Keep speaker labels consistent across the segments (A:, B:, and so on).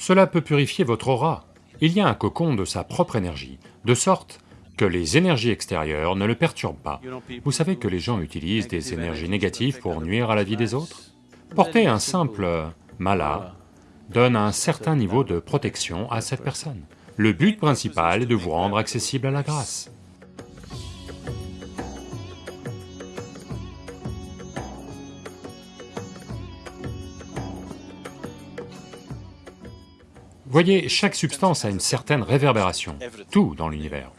A: Cela peut purifier votre aura. Il y a un cocon de sa propre énergie, de sorte que les énergies extérieures ne le perturbent pas. Vous savez que les gens utilisent des énergies négatives pour nuire à la vie des autres? Porter un simple mala donne un certain niveau de protection à cette personne. Le but principal est de vous rendre accessible à la grâce. Voyez, chaque substance a une certaine réverbération, tout dans l'univers.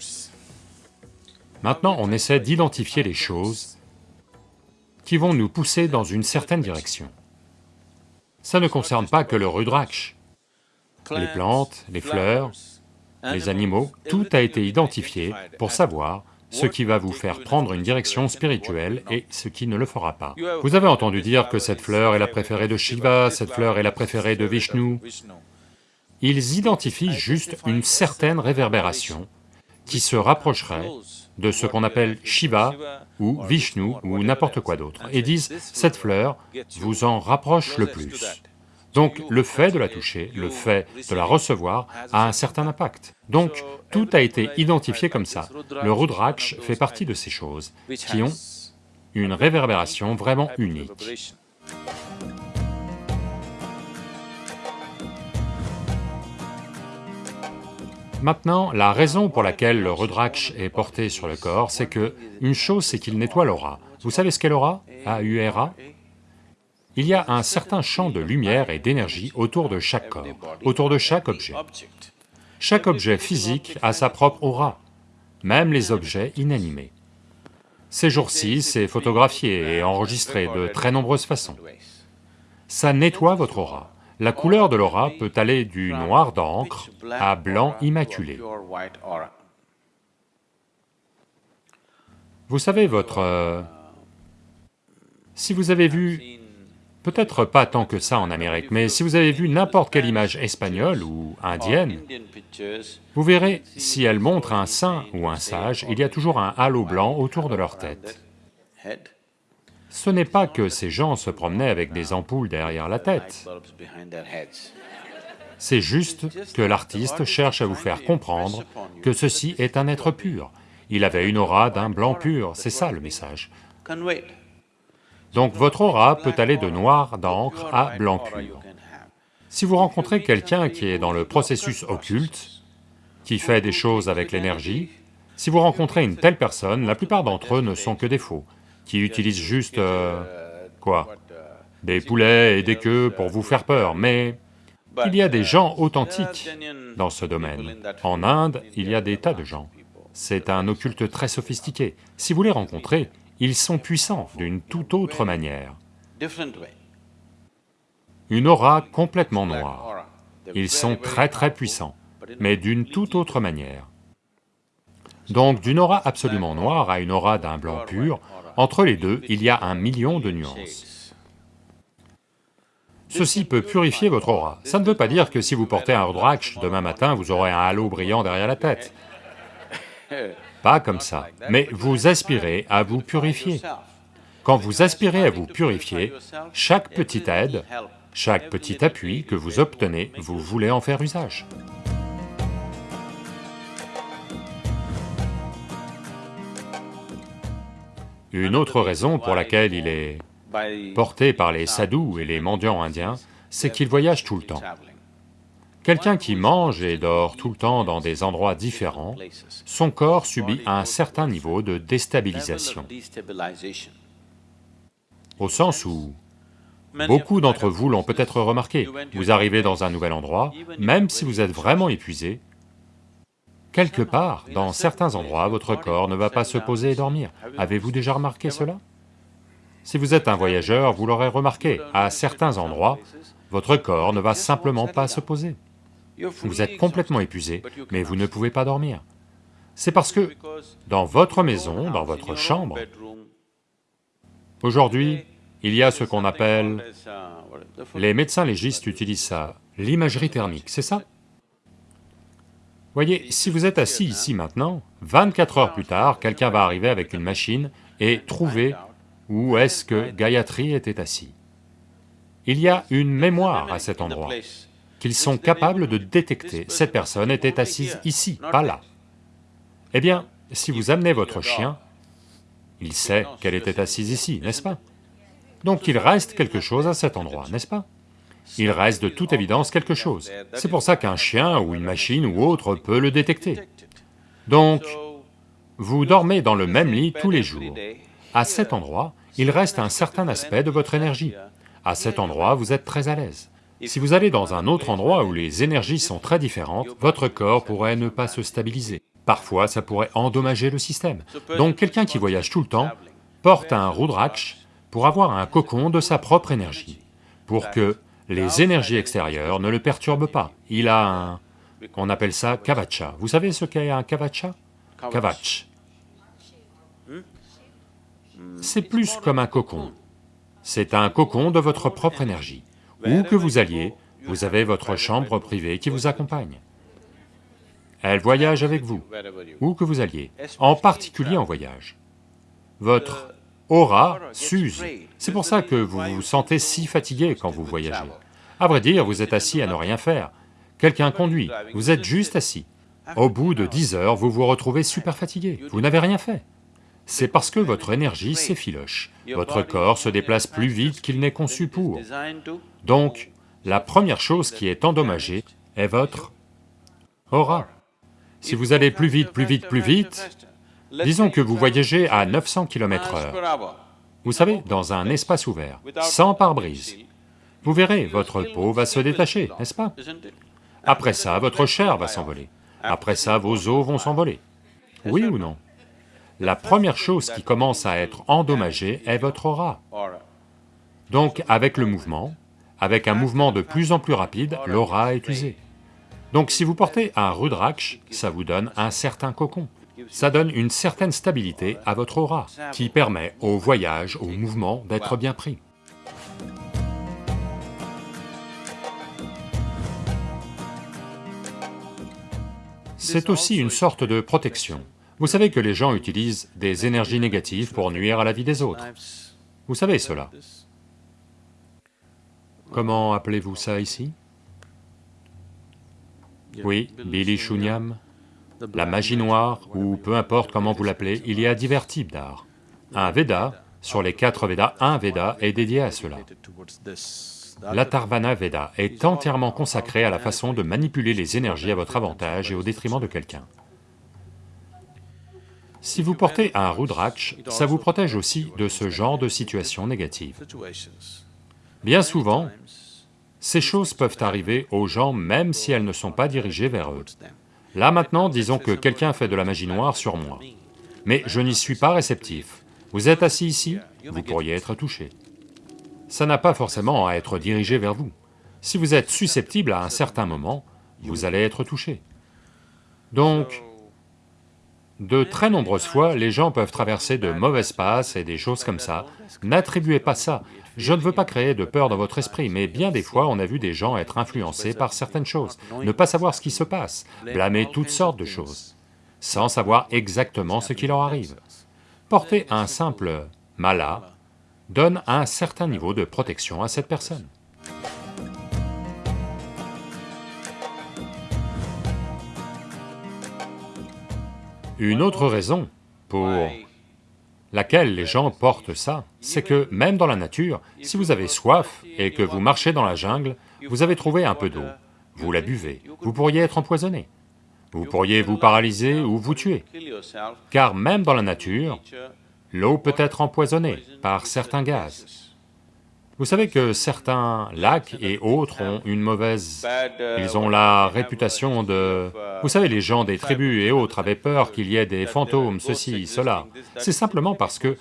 A: Maintenant, on essaie d'identifier les choses qui vont nous pousser dans une certaine direction. Ça ne concerne pas que le rudraksh. Les plantes, les fleurs, les animaux, tout a été identifié pour savoir ce qui va vous faire prendre une direction spirituelle et ce qui ne le fera pas. Vous avez entendu dire que cette fleur est la préférée de Shiva, cette fleur est la préférée de Vishnu, ils identifient juste une certaine réverbération qui se rapprocherait de ce qu'on appelle Shiva ou Vishnu ou n'importe quoi d'autre, et disent « cette fleur vous en rapproche le plus ». Donc le fait de la toucher, le fait de la recevoir a un certain impact. Donc tout a été identifié comme ça. Le Rudraksh fait partie de ces choses qui ont une réverbération vraiment unique. Maintenant, la raison pour laquelle le Rudraksh est porté sur le corps, c'est que, une chose c'est qu'il nettoie l'aura. Vous savez ce qu'est l'aura? A-U-R-A Il y a un certain champ de lumière et d'énergie autour de chaque corps, autour de chaque objet. Chaque objet physique a sa propre aura, même les objets inanimés. Ces jours-ci, c'est photographié et enregistré de très nombreuses façons. Ça nettoie votre aura. La couleur de l'aura peut aller du noir d'encre à blanc immaculé. Vous savez, votre... Euh, si vous avez vu, peut-être pas tant que ça en Amérique, mais si vous avez vu n'importe quelle image espagnole ou indienne, vous verrez, si elle montre un saint ou un sage, il y a toujours un halo blanc autour de leur tête. Ce n'est pas que ces gens se promenaient avec des ampoules derrière la tête. C'est juste que l'artiste cherche à vous faire comprendre que ceci est un être pur. Il avait une aura d'un blanc pur, c'est ça le message. Donc votre aura peut aller de noir d'encre à blanc pur. Si vous rencontrez quelqu'un qui est dans le processus occulte, qui fait des choses avec l'énergie, si vous rencontrez une telle personne, la plupart d'entre eux ne sont que des faux qui utilisent juste... Euh, quoi Des poulets et des queues pour vous faire peur, mais il y a des gens authentiques dans ce domaine. En Inde, il y a des tas de gens. C'est un occulte très sophistiqué. Si vous les rencontrez, ils sont puissants d'une toute autre manière. Une aura complètement noire. Ils sont très très puissants, mais d'une toute autre manière. Donc d'une aura absolument noire à une aura d'un blanc pur, entre les deux, il y a un million de nuances. Ceci peut purifier votre aura. Ça ne veut pas dire que si vous portez un Rudraksh, demain matin vous aurez un halo brillant derrière la tête. Pas comme ça, mais vous aspirez à vous purifier. Quand vous aspirez à vous purifier, chaque petite aide, chaque petit appui que vous obtenez, vous voulez en faire usage. Une autre raison pour laquelle il est porté par les sadhus et les mendiants indiens, c'est qu'il voyage tout le temps. Quelqu'un qui mange et dort tout le temps dans des endroits différents, son corps subit un certain niveau de déstabilisation. Au sens où, beaucoup d'entre vous l'ont peut-être remarqué, vous arrivez dans un nouvel endroit, même si vous êtes vraiment épuisé, Quelque part, dans certains endroits, votre corps ne va pas se poser et dormir. Avez-vous déjà remarqué cela? Si vous êtes un voyageur, vous l'aurez remarqué, à certains endroits, votre corps ne va simplement pas se poser. Vous êtes complètement épuisé, mais vous ne pouvez pas dormir. C'est parce que dans votre maison, dans votre chambre, aujourd'hui, il y a ce qu'on appelle... Les médecins légistes utilisent ça, l'imagerie thermique, c'est ça? Voyez, si vous êtes assis ici maintenant, 24 heures plus tard, quelqu'un va arriver avec une machine et trouver où est-ce que Gayatri était assis. Il y a une mémoire à cet endroit. qu'ils sont capables de détecter, cette personne était assise ici, pas là. Eh bien, si vous amenez votre chien, il sait qu'elle était assise ici, n'est-ce pas? Donc il reste quelque chose à cet endroit, n'est-ce pas? Il reste de toute évidence quelque chose. C'est pour ça qu'un chien ou une machine ou autre peut le détecter. Donc, vous dormez dans le même lit tous les jours. À cet endroit, il reste un certain aspect de votre énergie. À cet endroit, vous êtes très à l'aise. Si vous allez dans un autre endroit où les énergies sont très différentes, votre corps pourrait ne pas se stabiliser. Parfois, ça pourrait endommager le système. Donc quelqu'un qui voyage tout le temps porte un Rudraksh pour avoir un cocon de sa propre énergie, pour que les énergies extérieures ne le perturbent pas. Il a un... on appelle ça kavacha. Vous savez ce qu'est un kavacha? Kavach. C'est plus comme un cocon. C'est un cocon de votre propre énergie. Où que vous alliez, vous avez votre chambre privée qui vous accompagne. Elle voyage avec vous, où que vous alliez, en particulier en voyage. Votre aura s'use, c'est pour ça que vous vous sentez si fatigué quand vous voyagez. À vrai dire, vous êtes assis à ne rien faire, quelqu'un conduit, vous êtes juste assis. Au bout de dix heures, vous vous retrouvez super fatigué, vous n'avez rien fait. C'est parce que votre énergie s'effiloche, votre corps se déplace plus vite qu'il n'est conçu pour. Donc, la première chose qui est endommagée est votre aura. Si vous allez plus vite, plus vite, plus vite, disons que vous voyagez à 900 km heure, vous savez, dans un espace ouvert, sans pare-brise, vous verrez, votre peau va se détacher, n'est-ce pas? Après ça, votre chair va s'envoler, après ça, vos os vont s'envoler. Oui ou non? La première chose qui commence à être endommagée est votre aura. Donc, avec le mouvement, avec un mouvement de plus en plus rapide, l'aura est usée. Donc si vous portez un Rudraksh, ça vous donne un certain cocon. Ça donne une certaine stabilité à votre aura, qui permet au voyage, au mouvement d'être bien pris. C'est aussi une sorte de protection. Vous savez que les gens utilisent des énergies négatives pour nuire à la vie des autres. Vous savez cela. Comment appelez-vous ça ici? Oui, Billy Shunyam, la magie noire, ou peu importe comment vous l'appelez, il y a divers types d'art. Un Veda, sur les quatre Védas, un Veda est dédié à cela. L'Atharvana Veda est entièrement consacré à la façon de manipuler les énergies à votre avantage et au détriment de quelqu'un. Si vous portez un Rudraksh, ça vous protège aussi de ce genre de situations négatives. Bien souvent, ces choses peuvent arriver aux gens même si elles ne sont pas dirigées vers eux. Là maintenant, disons que quelqu'un fait de la magie noire sur moi, mais je n'y suis pas réceptif. Vous êtes assis ici, vous pourriez être touché. Ça n'a pas forcément à être dirigé vers vous. Si vous êtes susceptible à un certain moment, vous allez être touché. Donc, de très nombreuses fois, les gens peuvent traverser de mauvaises passes et des choses comme ça. N'attribuez pas ça je ne veux pas créer de peur dans votre esprit, mais bien des fois on a vu des gens être influencés par certaines choses, ne pas savoir ce qui se passe, blâmer toutes sortes de choses, sans savoir exactement ce qui leur arrive. Porter un simple mala donne un certain niveau de protection à cette personne. Une autre raison pour laquelle les gens portent ça, c'est que même dans la nature, si vous avez soif et que vous marchez dans la jungle, vous avez trouvé un peu d'eau, vous la buvez, vous pourriez être empoisonné, vous pourriez vous paralyser ou vous tuer, car même dans la nature, l'eau peut être empoisonnée par certains gaz. Vous savez que certains lacs et autres ont une mauvaise... Ils ont la réputation de... Vous savez, les gens des tribus et autres avaient peur qu'il y ait des fantômes, ceci, cela. C'est simplement parce que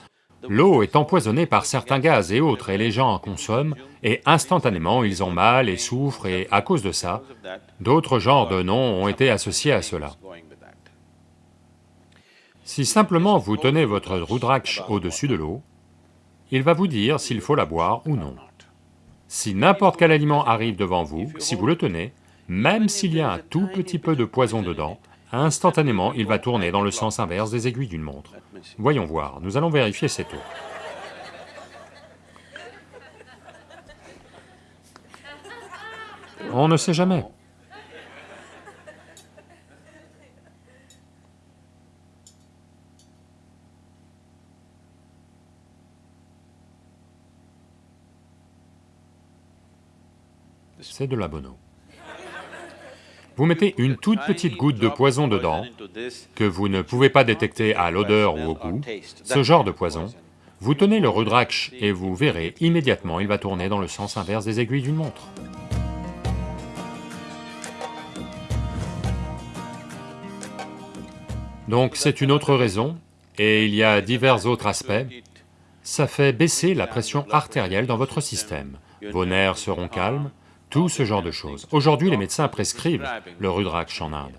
A: l'eau est empoisonnée par certains gaz et autres, et les gens en consomment, et instantanément ils ont mal et souffrent, et à cause de ça, d'autres genres de noms ont été associés à cela. Si simplement vous tenez votre Rudraksh au-dessus de l'eau, il va vous dire s'il faut la boire ou non. Si n'importe quel aliment arrive devant vous, si vous le tenez, même s'il y a un tout petit peu de poison dedans, instantanément il va tourner dans le sens inverse des aiguilles d'une montre. Voyons voir, nous allons vérifier cette eau. On ne sait jamais. C'est de la bonneau. Vous mettez une toute petite goutte de poison dedans, que vous ne pouvez pas détecter à l'odeur ou au goût, ce genre de poison, vous tenez le rudraksh et vous verrez, immédiatement il va tourner dans le sens inverse des aiguilles d'une montre. Donc c'est une autre raison, et il y a divers autres aspects, ça fait baisser la pression artérielle dans votre système, vos nerfs seront calmes, tout ce genre de choses. Aujourd'hui, les médecins prescrivent le Rudraksh en Inde.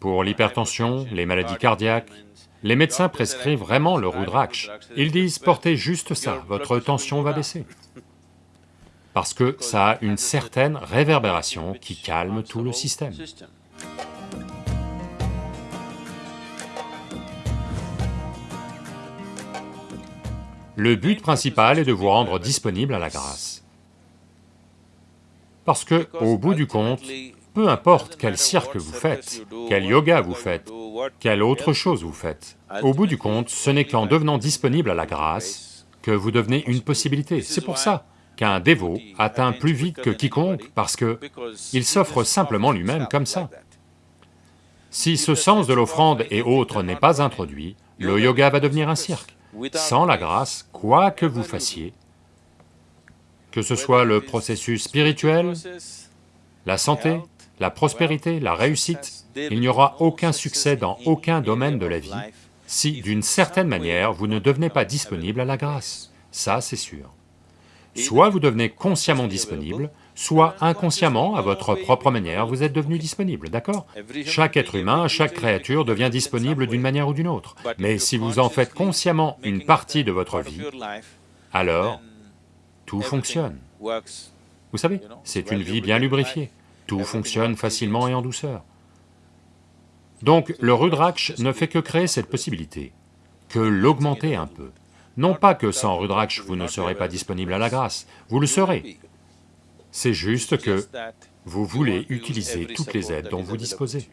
A: Pour l'hypertension, les maladies cardiaques, les médecins prescrivent vraiment le Rudraksh. Ils disent, portez juste ça, votre tension va baisser. Parce que ça a une certaine réverbération qui calme tout le système. Le but principal est de vous rendre disponible à la grâce. Parce que, au bout du compte, peu importe quel cirque vous faites, quel yoga vous faites, quelle autre chose vous faites, au bout du compte, ce n'est qu'en devenant disponible à la grâce que vous devenez une possibilité. C'est pour ça qu'un dévot atteint plus vite que quiconque, parce que il s'offre simplement lui-même comme ça. Si ce sens de l'offrande et autres n'est pas introduit, le yoga va devenir un cirque. Sans la grâce, quoi que vous fassiez, que ce soit le processus spirituel, la santé, la prospérité, la réussite, il n'y aura aucun succès dans aucun domaine de la vie si, d'une certaine manière, vous ne devenez pas disponible à la grâce, ça c'est sûr. Soit vous devenez consciemment disponible, soit inconsciemment, à votre propre manière, vous êtes devenu disponible, d'accord? Chaque être humain, chaque créature devient disponible d'une manière ou d'une autre, mais si vous en faites consciemment une partie de votre vie, alors tout fonctionne. Vous savez, c'est une vie bien lubrifiée, tout fonctionne facilement et en douceur. Donc le Rudraksh ne fait que créer cette possibilité, que l'augmenter un peu. Non pas que sans Rudraksh vous ne serez pas disponible à la grâce, vous le serez. C'est juste que vous voulez utiliser toutes les aides dont vous disposez.